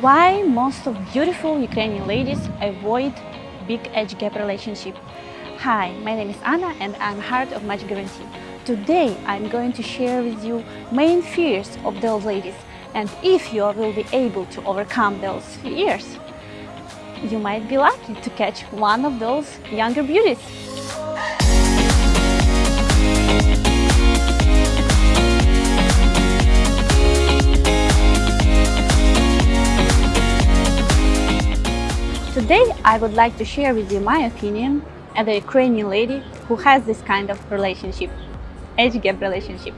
Why most of beautiful Ukrainian ladies avoid big age gap relationship? Hi, my name is Anna and I'm Heart of Match Guarantee. Today I'm going to share with you main fears of those ladies and if you will be able to overcome those fears, you might be lucky to catch one of those younger beauties. I would like to share with you my opinion as a Ukrainian lady who has this kind of relationship, age gap relationship.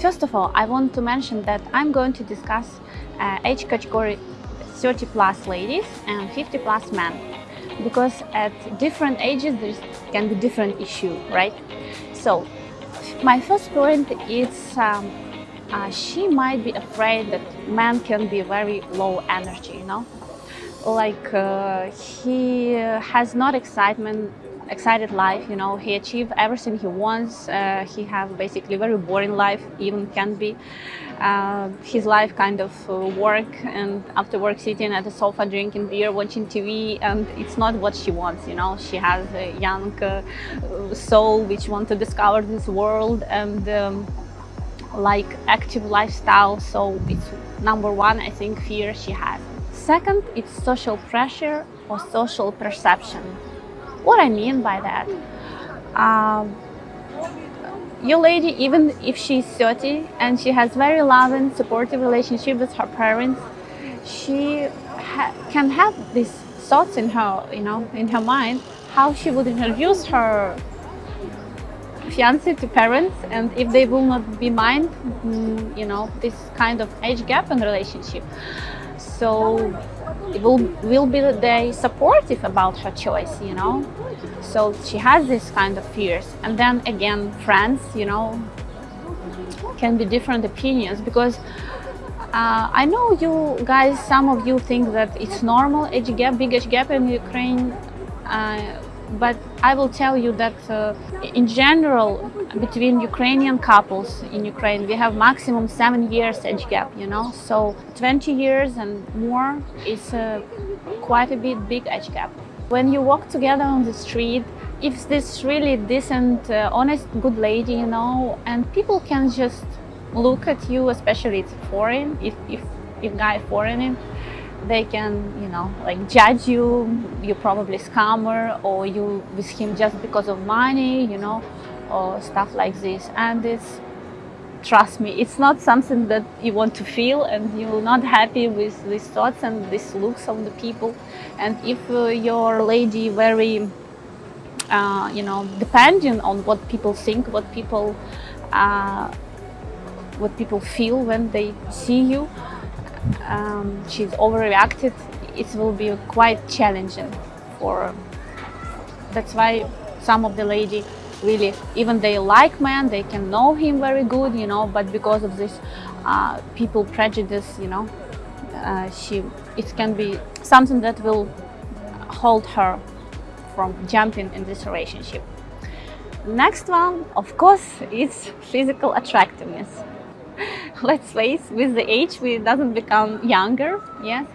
First of all, I want to mention that I'm going to discuss uh, age category 30 plus ladies and 50 plus men because at different ages there can be different issue, right? So my first point is um, uh, she might be afraid that men can be very low energy, you know? Like uh, he has not excitement excited life you know. He achieved everything he wants. Uh, he have basically very boring life even can be. Uh, his life kind of uh, work and after work sitting at the sofa drinking beer watching tv and it's not what she wants you know. She has a young uh, soul which want to discover this world and um, like active lifestyle. So it's number one i think fear she has Second, it's social pressure or social perception. What I mean by that? Um, your lady, even if she's 30 and she has very loving, supportive relationship with her parents, she ha can have these thoughts in her, you know, in her mind, how she would introduce her fiance to parents and if they will not be mind, mm, you know, this kind of age gap in relationship so will will be they supportive about her choice you know? So she has this kind of fears. And then again friends you know can be different opinions because uh, I know you guys some of you think that it's normal age gap big age gap in Ukraine uh, but I will tell you that uh, in general between Ukrainian couples in Ukraine we have maximum seven years age gap you know? So 20 years and more is uh, quite a bit big age gap. When you walk together on the street if this really decent uh, honest good lady you know and people can just look at you especially it's foreign if if if guy foreign they can you know like judge you. You're probably scammer or you with him just because of money you know or stuff like this. And it's trust me it's not something that you want to feel and you're not happy with these thoughts and these looks of the people. And if uh, your lady very uh, you know depending on what people think what people uh, what people feel when they see you um, she's overreacted, it will be quite challenging for her. that's why some of the lady really even they like man they can know him very good you know but because of this uh, people prejudice you know uh, she it can be something that will hold her from jumping in this relationship. Next one of course is physical attractiveness let's face with the age we doesn't become younger yes?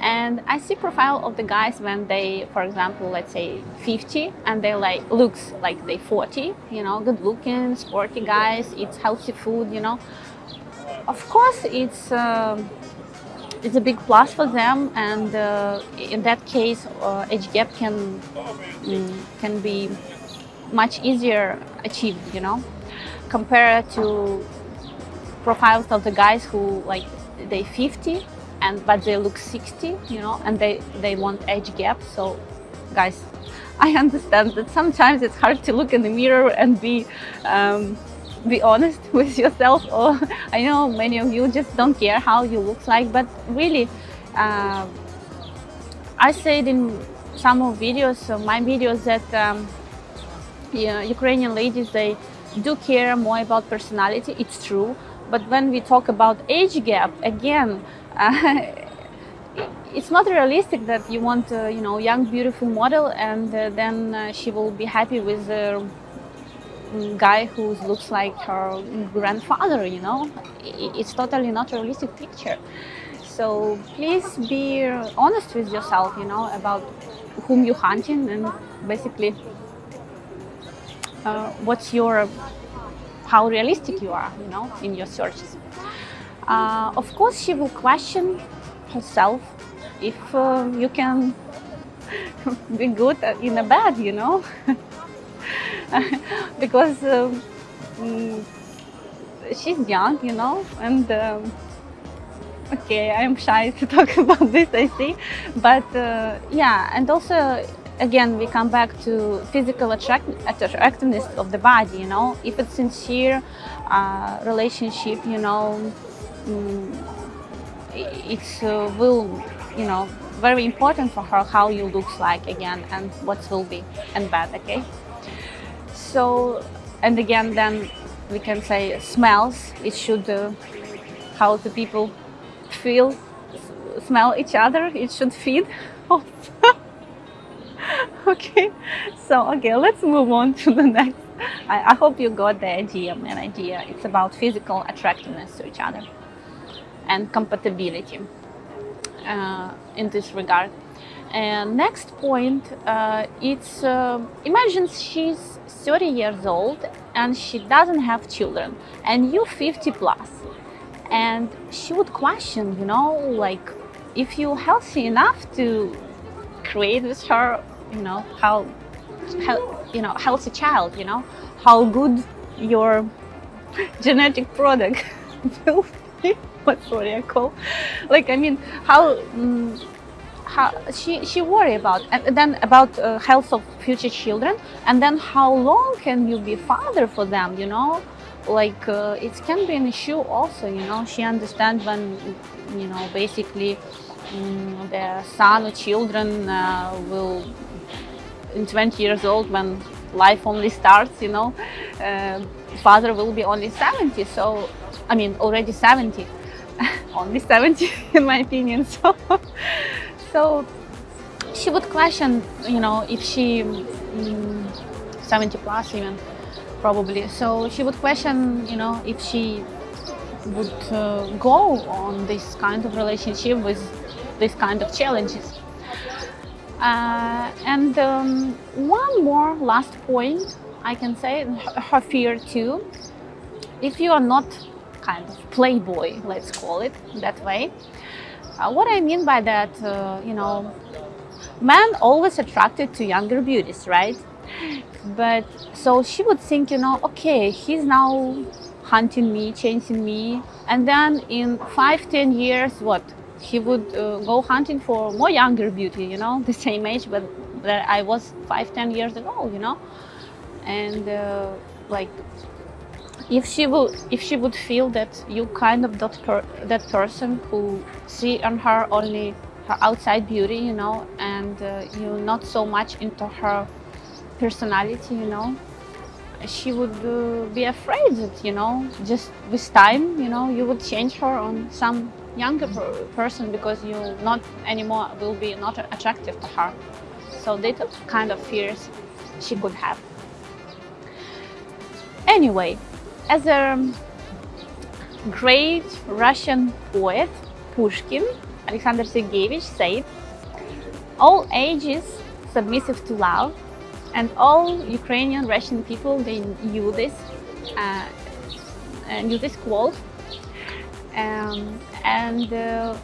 And I see profile of the guys when they for example let's say 50 and they like looks like they 40 you know good looking sporty guys eats healthy food you know? Of course it's um, it's a big plus for them and uh, in that case uh, age gap can mm, can be much easier achieved you know? Compared to profiles of the guys who like they 50 and but they look 60 you know and they they want age gap. So guys I understand that sometimes it's hard to look in the mirror and be um, be honest with yourself or I know many of you just don't care how you look like but really uh, I said in some of videos of my videos that um, yeah, Ukrainian ladies they do care more about personality. It's true but when we talk about age gap, again, uh, it's not realistic that you want a you know young beautiful model and uh, then uh, she will be happy with a guy who looks like her grandfather you know? It's totally not realistic picture. So please be honest with yourself, you know, about whom you're hunting and basically uh, what's your, how realistic you are, you know, in your searches. Uh, of course, she will question herself if uh, you can be good in a bad, you know, because um, mm, she's young, you know, and um, okay, I'm shy to talk about this, I see. But uh, yeah, and also, again, we come back to physical attract attractiveness of the body, you know. If it's sincere uh, relationship, you know, um, it uh, will, you know, very important for her how you look like again and what will be and bad, okay? So, and again, then we can say smells. It should, uh, how the people feel, smell each other. It should feed okay, so okay, let's move on to the next. I, I hope you got the idea, an idea. It's about physical attractiveness to each other and compatibility uh, in this regard. And next point, uh, it's uh, imagine she's 30 years old and she doesn't have children and you 50 plus and she would question you know like if you're healthy enough to create with her you know how, how you know healthy child you know how good your genetic product will be. What I call like I mean how um, how she she worry about and then about uh, health of future children and then how long can you be father for them you know? Like uh, it can be an issue also you know? She understands when you know basically um, the son or children uh, will in 20 years old when life only starts you know uh, father will be only 70 so i mean already 70 only 70 in my opinion so so she would question you know if she um, 70 plus even probably. So she would question, you know, if she would uh, go on this kind of relationship with this kind of challenges. Uh, and um, one more last point I can say, her fear too. If you are not kind of playboy, let's call it that way, uh, what I mean by that, uh, you know, men always attracted to younger beauties, right? But so she would think, you know, okay, he's now hunting me, chasing me. And then in five, ten years, what? He would uh, go hunting for more younger beauty, you know, the same age, but that I was five, ten years ago, you know. And uh, like, if she would, if she would feel that you kind of that per, that person who see on her only her outside beauty, you know, and uh, you're not so much into her personality, you know, she would uh, be afraid that, you know, just with time, you know, you would change her on some younger per person because you not anymore will be not attractive to her. So took kind of fears she could have. Anyway, as a great Russian poet, Pushkin, Alexander Sergeyevich said, all ages submissive to love, and all Ukrainian Russian people they knew this uh, knew this quote um, and uh,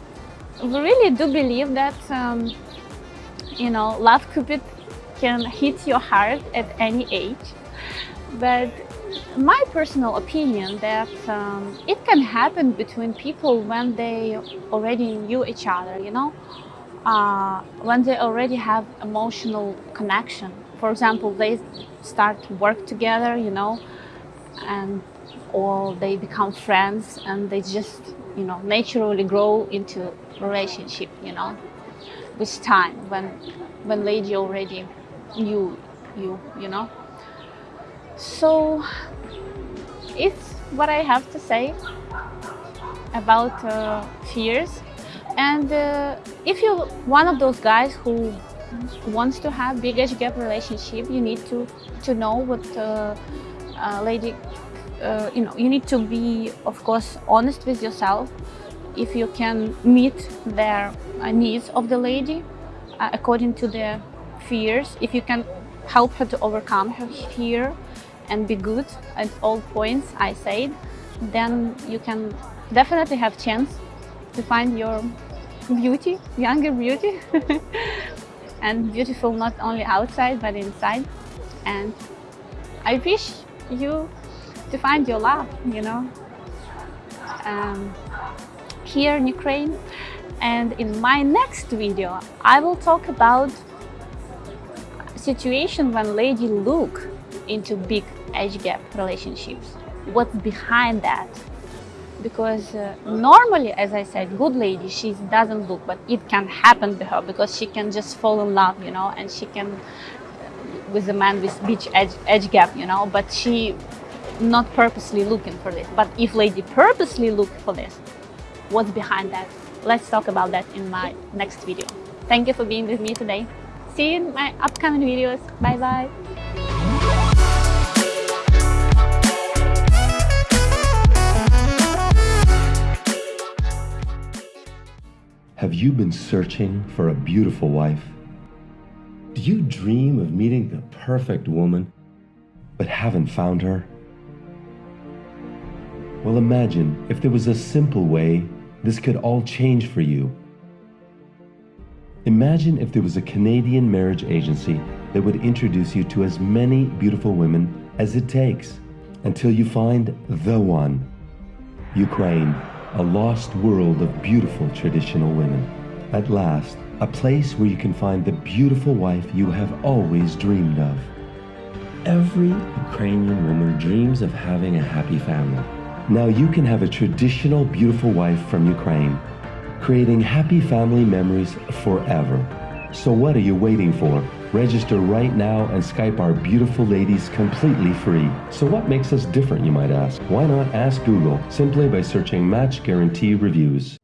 we really do believe that um, you know love cupid can hit your heart at any age. But my personal opinion that um, it can happen between people when they already knew each other you know? Uh, when they already have emotional connection. For example, they start work together, you know, and or they become friends and they just, you know, naturally grow into relationship, you know, with time when when lady already knew you, you know. So it's what I have to say about uh, fears. And uh, if you're one of those guys who wants to have big age gap relationship, you need to to know what uh, uh, lady, uh, you know, you need to be, of course, honest with yourself. if you can meet their uh, needs of the lady uh, according to their fears, if you can help her to overcome her fear and be good at all points I said, then you can definitely have chance to find your beauty, younger beauty, and beautiful not only outside but inside. And I wish you to find your love, you know, um, here in Ukraine. And in my next video, I will talk about situation when lady look into big age gap relationships. What's behind that? Because uh, normally, as I said, good lady, she doesn't look, but it can happen to her because she can just fall in love, you know, and she can uh, with a man with big age, age gap, you know, but she not purposely looking for this. But if lady purposely look for this, what's behind that? Let's talk about that in my next video. Thank you for being with me today. See you in my upcoming videos. Bye bye. Have you been searching for a beautiful wife? Do you dream of meeting the perfect woman, but haven't found her? Well, imagine if there was a simple way this could all change for you. Imagine if there was a Canadian marriage agency that would introduce you to as many beautiful women as it takes until you find the one. Ukraine, a lost world of beautiful traditional women. At last, a place where you can find the beautiful wife you have always dreamed of. Every Ukrainian woman dreams of having a happy family. Now you can have a traditional beautiful wife from Ukraine, creating happy family memories forever. So what are you waiting for? Register right now and Skype our beautiful ladies completely free. So what makes us different, you might ask? Why not ask Google simply by searching Match Guarantee Reviews?